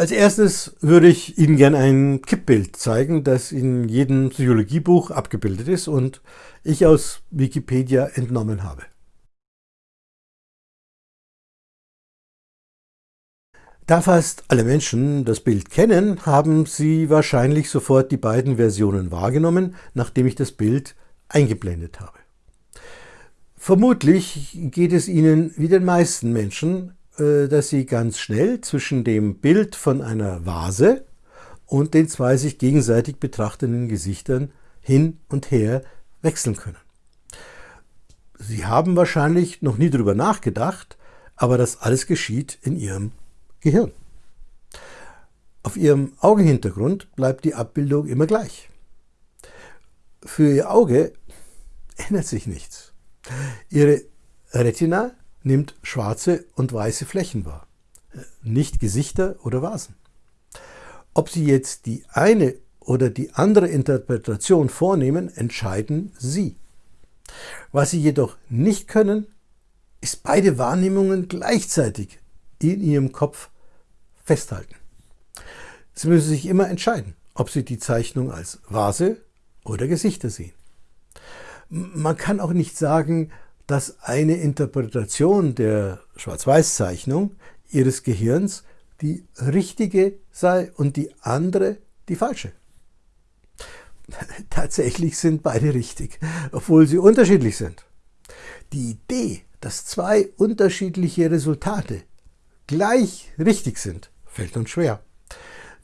Als erstes würde ich Ihnen gerne ein Kippbild zeigen, das in jedem Psychologiebuch abgebildet ist und ich aus Wikipedia entnommen habe. Da fast alle Menschen das Bild kennen, haben Sie wahrscheinlich sofort die beiden Versionen wahrgenommen, nachdem ich das Bild eingeblendet habe. Vermutlich geht es Ihnen wie den meisten Menschen dass Sie ganz schnell zwischen dem Bild von einer Vase und den zwei sich gegenseitig betrachtenden Gesichtern hin und her wechseln können. Sie haben wahrscheinlich noch nie darüber nachgedacht, aber das alles geschieht in Ihrem Gehirn. Auf Ihrem Augenhintergrund bleibt die Abbildung immer gleich. Für Ihr Auge ändert sich nichts. Ihre Retina nimmt schwarze und weiße Flächen wahr, nicht Gesichter oder Vasen. Ob Sie jetzt die eine oder die andere Interpretation vornehmen, entscheiden Sie. Was Sie jedoch nicht können, ist beide Wahrnehmungen gleichzeitig in Ihrem Kopf festhalten. Sie müssen sich immer entscheiden, ob Sie die Zeichnung als Vase oder Gesichter sehen. Man kann auch nicht sagen, dass eine Interpretation der Schwarz-Weiß-Zeichnung Ihres Gehirns die richtige sei und die andere die falsche. Tatsächlich sind beide richtig, obwohl sie unterschiedlich sind. Die Idee, dass zwei unterschiedliche Resultate gleich richtig sind, fällt uns schwer.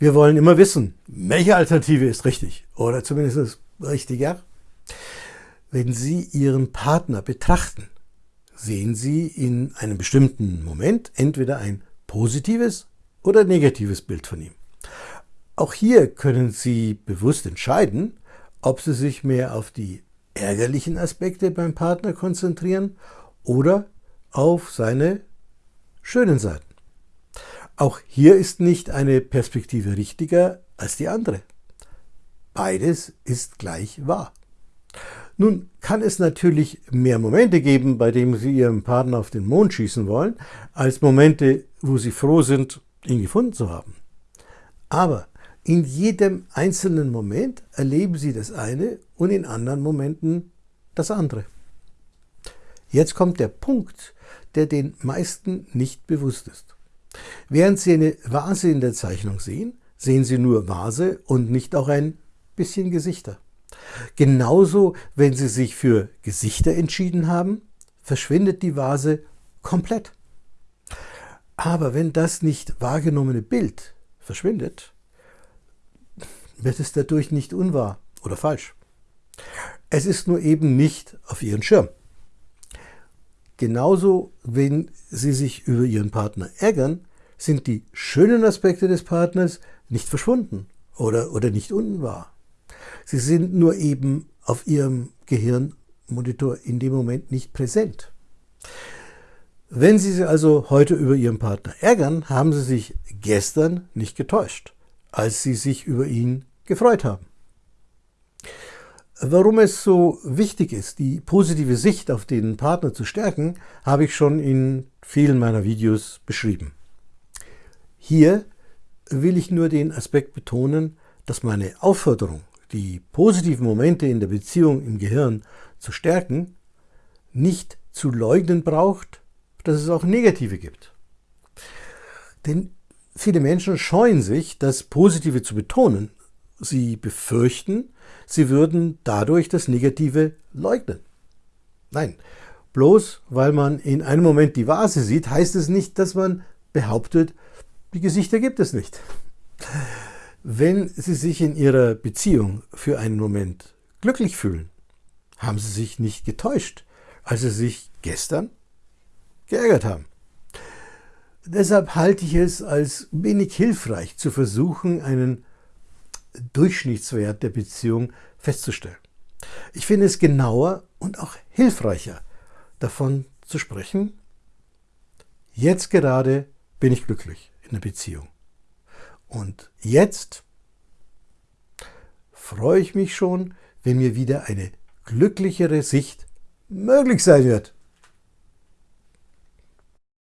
Wir wollen immer wissen, welche Alternative ist richtig oder zumindest richtiger. Wenn Sie Ihren Partner betrachten, sehen Sie in einem bestimmten Moment entweder ein positives oder negatives Bild von ihm. Auch hier können Sie bewusst entscheiden, ob Sie sich mehr auf die ärgerlichen Aspekte beim Partner konzentrieren oder auf seine schönen Seiten. Auch hier ist nicht eine Perspektive richtiger als die andere. Beides ist gleich wahr. Nun kann es natürlich mehr Momente geben, bei denen Sie Ihren Partner auf den Mond schießen wollen, als Momente, wo Sie froh sind, ihn gefunden zu haben. Aber in jedem einzelnen Moment erleben Sie das eine und in anderen Momenten das andere. Jetzt kommt der Punkt, der den meisten nicht bewusst ist. Während Sie eine Vase in der Zeichnung sehen, sehen Sie nur Vase und nicht auch ein bisschen Gesichter. Genauso, wenn Sie sich für Gesichter entschieden haben, verschwindet die Vase komplett. Aber wenn das nicht wahrgenommene Bild verschwindet, wird es dadurch nicht unwahr oder falsch. Es ist nur eben nicht auf Ihren Schirm. Genauso, wenn Sie sich über Ihren Partner ärgern, sind die schönen Aspekte des Partners nicht verschwunden oder, oder nicht unwahr. Sie sind nur eben auf Ihrem Gehirnmonitor in dem Moment nicht präsent. Wenn Sie sich also heute über Ihren Partner ärgern, haben Sie sich gestern nicht getäuscht, als Sie sich über ihn gefreut haben. Warum es so wichtig ist, die positive Sicht auf den Partner zu stärken, habe ich schon in vielen meiner Videos beschrieben. Hier will ich nur den Aspekt betonen, dass meine Aufforderung die positiven Momente in der Beziehung im Gehirn zu stärken, nicht zu leugnen braucht, dass es auch negative gibt. Denn viele Menschen scheuen sich, das Positive zu betonen. Sie befürchten, sie würden dadurch das Negative leugnen. Nein, bloß weil man in einem Moment die Vase sieht, heißt es nicht, dass man behauptet, die Gesichter gibt es nicht. Wenn Sie sich in Ihrer Beziehung für einen Moment glücklich fühlen, haben Sie sich nicht getäuscht, als Sie sich gestern geärgert haben. Deshalb halte ich es als wenig hilfreich zu versuchen, einen Durchschnittswert der Beziehung festzustellen. Ich finde es genauer und auch hilfreicher, davon zu sprechen, jetzt gerade bin ich glücklich in der Beziehung. Und jetzt freue ich mich schon, wenn mir wieder eine glücklichere Sicht möglich sein wird.